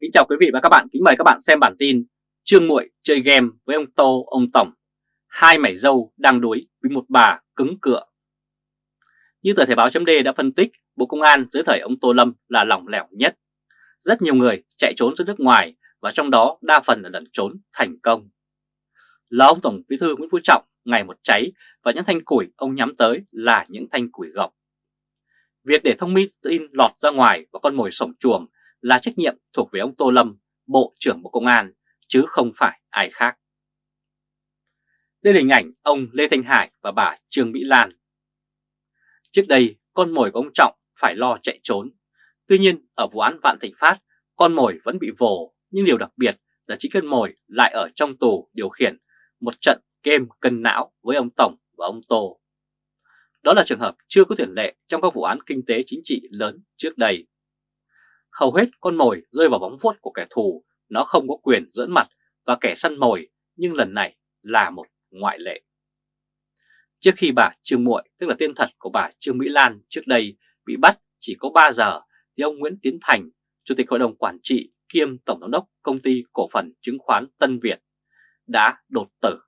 Kính chào quý vị và các bạn, kính mời các bạn xem bản tin Trương Muội chơi game với ông Tô, ông Tổng. Hai mảy dâu đang đuối với một bà cứng cựa Như tờ Thể báo chấm đã phân tích, Bộ Công an dưới thời ông Tô Lâm là lỏng lẻo nhất. Rất nhiều người chạy trốn ra nước ngoài và trong đó đa phần là lẩn trốn thành công. Là ông Tổng Bí thư Nguyễn Phú Trọng ngày một cháy và những thanh củi ông nhắm tới là những thanh củi gọc. Việc để thông tin lọt ra ngoài và con mồi sổng chuồng là trách nhiệm thuộc về ông Tô Lâm, Bộ trưởng Bộ Công an, chứ không phải ai khác. Đây là hình ảnh ông Lê Thanh Hải và bà Trương Mỹ Lan. Trước đây, con mồi của ông Trọng phải lo chạy trốn. Tuy nhiên, ở vụ án Vạn Thịnh Phát, con mồi vẫn bị vồ, nhưng điều đặc biệt là chính cân mồi lại ở trong tù điều khiển một trận game cân não với ông Tổng và ông Tô. Đó là trường hợp chưa có tiền lệ trong các vụ án kinh tế chính trị lớn trước đây hầu hết con mồi rơi vào bóng vuốt của kẻ thù, nó không có quyền dẫn mặt và kẻ săn mồi, nhưng lần này là một ngoại lệ. Trước khi bà Trương Muội, tức là tên thật của bà Trương Mỹ Lan trước đây bị bắt chỉ có 3 giờ, thì ông Nguyễn Tiến Thành, Chủ tịch Hội đồng Quản trị kiêm Tổng giám đốc Công ty Cổ phần Chứng khoán Tân Việt đã đột tử.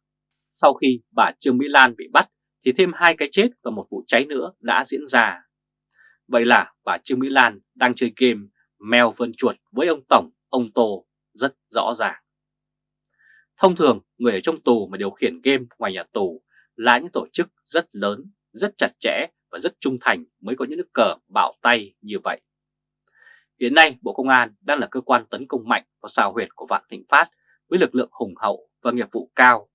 Sau khi bà Trương Mỹ Lan bị bắt thì thêm hai cái chết và một vụ cháy nữa đã diễn ra. Vậy là bà Trương Mỹ Lan đang chơi game mèo vườn chuột với ông Tổng, ông Tô rất rõ ràng. Thông thường, người ở trong tù mà điều khiển game ngoài nhà tù là những tổ chức rất lớn, rất chặt chẽ và rất trung thành mới có những nước cờ bạo tay như vậy. Hiện nay, Bộ Công an đang là cơ quan tấn công mạnh vào sao huyệt của Vạn Thịnh Phát với lực lượng hùng hậu và nghiệp vụ cao.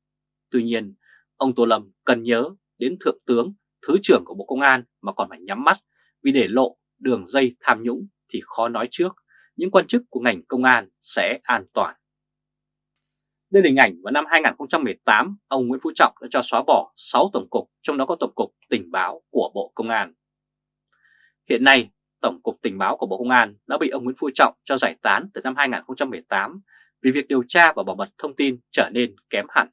Tuy nhiên, ông Tô Lâm cần nhớ đến Thượng tướng, Thứ trưởng của Bộ Công an mà còn phải nhắm mắt vì để lộ đường dây tham nhũng thì khó nói trước những quan chức của ngành công an sẽ an toàn. Đây là hình ảnh vào năm 2018, ông Nguyễn Phú Trọng đã cho xóa bỏ 6 tổng cục, trong đó có Tổng cục Tình báo của Bộ Công an. Hiện nay, Tổng cục Tình báo của Bộ Công an đã bị ông Nguyễn Phú Trọng cho giải tán từ năm 2018 vì việc điều tra và bảo mật thông tin trở nên kém hẳn.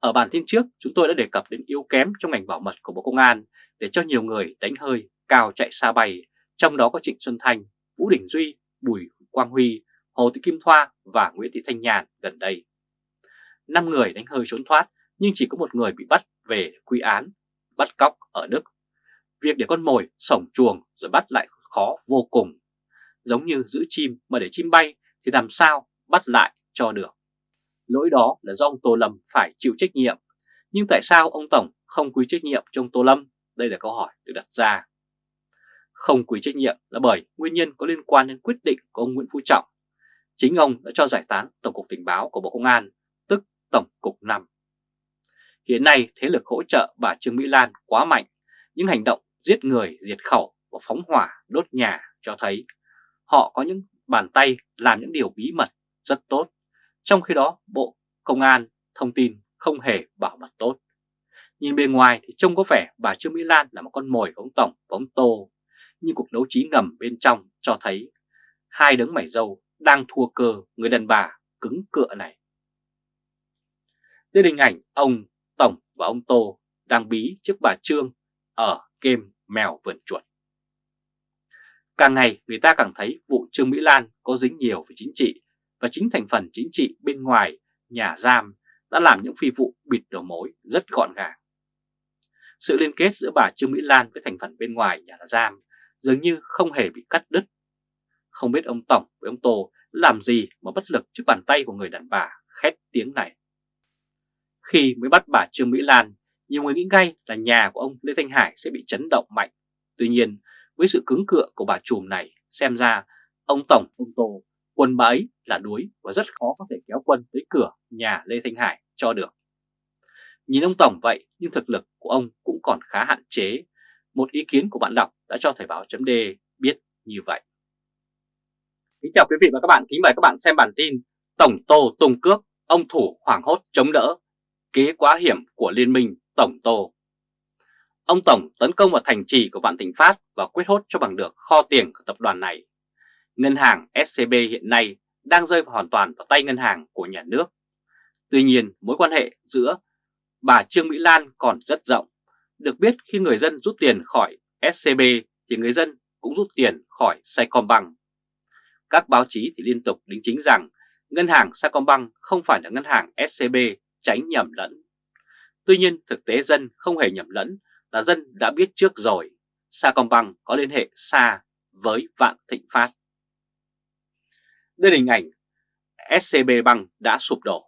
Ở bản tin trước, chúng tôi đã đề cập đến yếu kém trong ngành bảo mật của Bộ Công an để cho nhiều người đánh hơi, cao chạy xa bay trong đó có Trịnh Xuân Thanh, Vũ Đình Duy, Bùi Quang Huy, Hồ Thị Kim Thoa và Nguyễn Thị Thanh Nhàn gần đây. Năm người đánh hơi trốn thoát nhưng chỉ có một người bị bắt về quy án, bắt cóc ở Đức. Việc để con mồi sổng chuồng rồi bắt lại khó vô cùng. Giống như giữ chim mà để chim bay thì làm sao bắt lại cho được. Lỗi đó là do ông Tô Lâm phải chịu trách nhiệm. Nhưng tại sao ông Tổng không quy trách nhiệm cho ông Tô Lâm? Đây là câu hỏi được đặt ra. Không quy trách nhiệm là bởi nguyên nhân có liên quan đến quyết định của ông Nguyễn Phú Trọng. Chính ông đã cho giải tán Tổng cục Tình báo của Bộ Công an, tức Tổng cục 5. Hiện nay thế lực hỗ trợ bà Trương Mỹ Lan quá mạnh, những hành động giết người, diệt khẩu và phóng hỏa, đốt nhà cho thấy họ có những bàn tay làm những điều bí mật rất tốt, trong khi đó Bộ Công an thông tin không hề bảo mật tốt. Nhìn bên ngoài thì trông có vẻ bà Trương Mỹ Lan là một con mồi của ông Tổng và ông Tô nhưng cuộc đấu trí ngầm bên trong cho thấy hai đấng mảy dâu đang thua cơ người đàn bà cứng cựa này. Đây hình ảnh, ông Tổng và ông Tô đang bí trước bà Trương ở game mèo vườn chuột. Càng ngày, người ta càng thấy vụ Trương Mỹ Lan có dính nhiều về chính trị và chính thành phần chính trị bên ngoài nhà giam đã làm những phi vụ bịt đầu mối rất gọn gàng. Sự liên kết giữa bà Trương Mỹ Lan với thành phần bên ngoài nhà giam dường như không hề bị cắt đứt. Không biết ông Tổng với ông Tô làm gì mà bất lực trước bàn tay của người đàn bà khét tiếng này. Khi mới bắt bà Trương Mỹ Lan, nhiều người nghĩ ngay là nhà của ông Lê Thanh Hải sẽ bị chấn động mạnh. Tuy nhiên, với sự cứng cựa của bà trùm này, xem ra ông Tổng, ông Tô, quân bà ấy là đuối và rất khó có thể kéo quân tới cửa nhà Lê Thanh Hải cho được. Nhìn ông Tổng vậy nhưng thực lực của ông cũng còn khá hạn chế. Một ý kiến của bạn đọc đã cho Thời báo chấm biết như vậy. Kính chào quý vị và các bạn, kính mời các bạn xem bản tin Tổng Tô tung cước, ông thủ hoảng hốt chống đỡ, kế quá hiểm của Liên minh Tổng Tô. Ông Tổng tấn công vào thành trì của Vạn Thịnh Phát và quyết hốt cho bằng được kho tiền của tập đoàn này. Ngân hàng SCB hiện nay đang rơi vào hoàn toàn vào tay ngân hàng của nhà nước. Tuy nhiên, mối quan hệ giữa bà Trương Mỹ Lan còn rất rộng. Được biết khi người dân rút tiền khỏi SCB thì người dân cũng rút tiền khỏi Saigon Bank. Các báo chí thì liên tục đính chính rằng ngân hàng Sacombank không phải là ngân hàng SCB tránh nhầm lẫn. Tuy nhiên, thực tế dân không hề nhầm lẫn là dân đã biết trước rồi, Sacombank có liên hệ xa với Vạn Thịnh Phát. Đây là hình ảnh SCB Bank đã sụp đổ.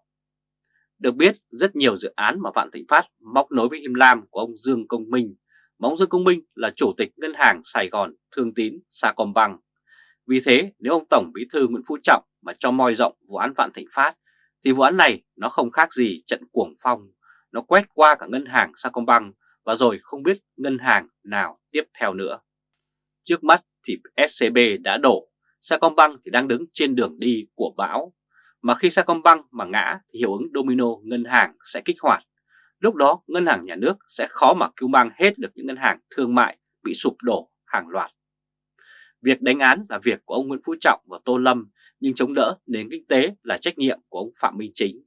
Được biết rất nhiều dự án mà Vạn Thịnh Phát móc nối với Him Lam của ông Dương Công Minh mà ông Dương Công Minh là chủ tịch ngân hàng Sài Gòn Thương Tín Sacombank. Vì thế nếu ông Tổng Bí thư Nguyễn Phú Trọng mà cho moi rộng vụ án Vạn Thịnh Phát thì vụ án này nó không khác gì trận cuồng phong, nó quét qua cả ngân hàng Sacombank và rồi không biết ngân hàng nào tiếp theo nữa. Trước mắt thì SCB đã đổ, Sacombank thì đang đứng trên đường đi của bão. Mà khi Sacombank mà ngã thì hiệu ứng domino ngân hàng sẽ kích hoạt. Lúc đó ngân hàng nhà nước sẽ khó mà cứu mang hết được những ngân hàng thương mại bị sụp đổ hàng loạt. Việc đánh án là việc của ông Nguyễn Phú Trọng và Tô Lâm nhưng chống đỡ nền kinh tế là trách nhiệm của ông Phạm Minh Chính.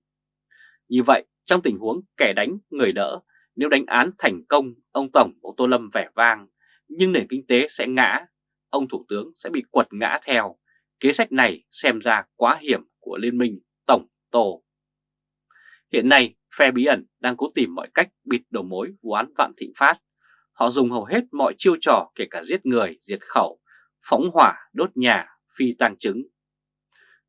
Như vậy, trong tình huống kẻ đánh người đỡ, nếu đánh án thành công, ông Tổng, ông Tô Lâm vẻ vang, nhưng nền kinh tế sẽ ngã, ông Thủ tướng sẽ bị quật ngã theo. Kế sách này xem ra quá hiểm của Liên minh Tổng Tô. Hiện nay, phe bí ẩn đang cố tìm mọi cách bịt đầu mối vụ án Vạn Thịnh Phát. Họ dùng hầu hết mọi chiêu trò kể cả giết người, diệt khẩu, phóng hỏa, đốt nhà, phi tang chứng.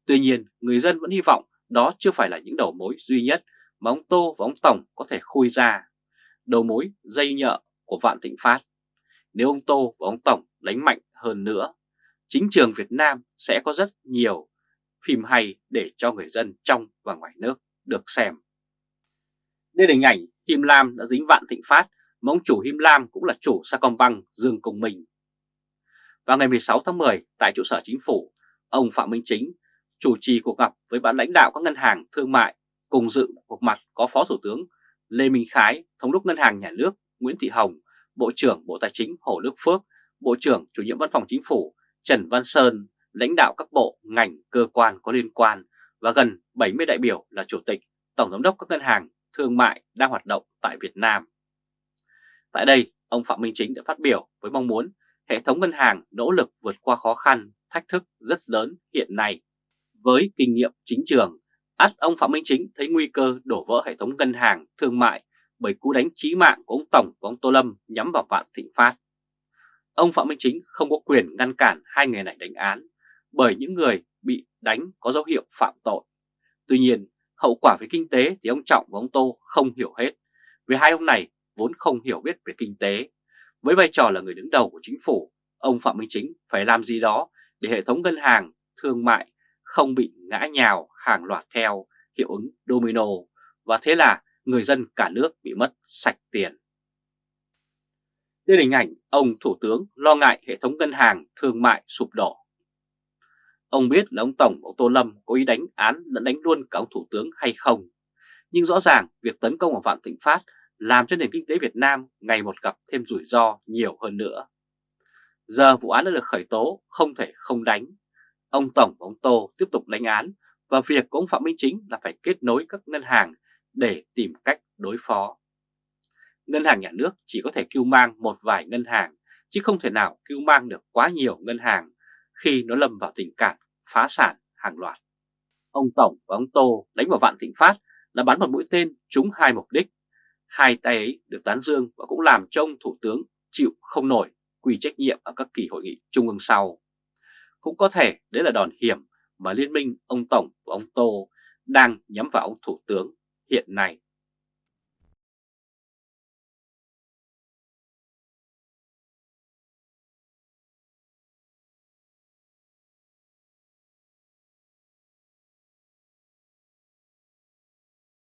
Tuy nhiên, người dân vẫn hy vọng đó chưa phải là những đầu mối duy nhất mà ông Tô và ông Tổng có thể khui ra. Đầu mối dây nhợ của Vạn Thịnh Phát. Nếu ông Tô và ông Tổng đánh mạnh hơn nữa, chính trường Việt Nam sẽ có rất nhiều phim hay để cho người dân trong và ngoài nước được xem. Đây là hình ảnh Him Lam đã dính Vạn Thịnh Phát mà ông chủ Him Lam cũng là chủ Sacombank Dương Công Minh. Vào ngày 16 tháng 10 tại trụ sở chính phủ, ông Phạm Minh Chính chủ trì cuộc gặp với ban lãnh đạo các ngân hàng thương mại cùng dự cuộc mặt có Phó Thủ tướng Lê Minh Khái, Thống đốc Ngân hàng Nhà nước Nguyễn Thị Hồng, Bộ trưởng Bộ Tài chính Hồ Đức Phước, Bộ trưởng Chủ nhiệm Văn phòng Chính phủ Trần Văn Sơn, lãnh đạo các bộ, ngành, cơ quan có liên quan và gần 70 đại biểu là Chủ tịch, Tổng Giám đốc các ngân hàng thương mại đang hoạt động tại Việt Nam. Tại đây, ông Phạm Minh Chính đã phát biểu với mong muốn hệ thống ngân hàng nỗ lực vượt qua khó khăn, thách thức rất lớn hiện nay. Với kinh nghiệm chính trường, ắt ông Phạm Minh Chính thấy nguy cơ đổ vỡ hệ thống ngân hàng thương mại bởi cú đánh chí mạng của ông Tổng và ông Tô Lâm nhắm vào Vạn Thịnh Phát. Ông Phạm Minh Chính không có quyền ngăn cản hai người này đánh án bởi những người bị đánh có dấu hiệu phạm tội. Tuy nhiên, hậu quả về kinh tế thì ông Trọng và ông Tô không hiểu hết, vì hai ông này vốn không hiểu biết về kinh tế. Với vai trò là người đứng đầu của chính phủ, ông Phạm Minh Chính phải làm gì đó để hệ thống ngân hàng, thương mại không bị ngã nhào hàng loạt theo hiệu ứng domino và thế là người dân cả nước bị mất sạch tiền. Đây là hình ảnh ông Thủ tướng lo ngại hệ thống ngân hàng thương mại sụp đổ. Ông biết là ông Tổng ông Tô Lâm có ý đánh án lẫn đánh luôn cả ông Thủ tướng hay không. Nhưng rõ ràng việc tấn công vào Vạn Thịnh Phát làm cho nền kinh tế Việt Nam ngày một gặp thêm rủi ro nhiều hơn nữa. Giờ vụ án đã được khởi tố, không thể không đánh. Ông Tổng và ông Tô tiếp tục đánh án và việc của ông Phạm Minh Chính là phải kết nối các ngân hàng để tìm cách đối phó. Ngân hàng nhà nước chỉ có thể cứu mang một vài ngân hàng, chứ không thể nào cứu mang được quá nhiều ngân hàng khi nó lâm vào tình cảnh phá sản hàng loạt. Ông Tổng và ông Tô đánh vào Vạn Thịnh Phát là bắn một mũi tên trúng hai mục đích. Hai tay ấy được tán dương và cũng làm cho ông Thủ tướng chịu không nổi quy trách nhiệm ở các kỳ hội nghị trung ương sau. Cũng có thể đấy là đòn hiểm mà liên minh ông Tổng và ông Tô đang nhắm vào ông Thủ tướng hiện nay.